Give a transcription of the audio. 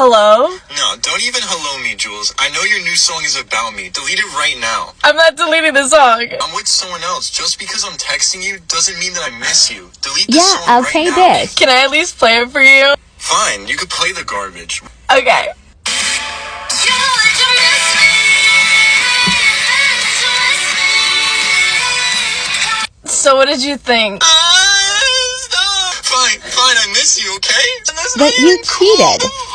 Hello? No, don't even hello me, Jules. I know your new song is about me. Delete it right now. I'm not deleting the song. I'm with someone else. Just because I'm texting you doesn't mean that I miss you. Delete the Yeah, song I'll right play now. this. Can I at least play it for you? Fine, you could play the garbage. Okay. So what did you think? Uh. Fine, fine, I miss you, okay? That's But you cheated. cool.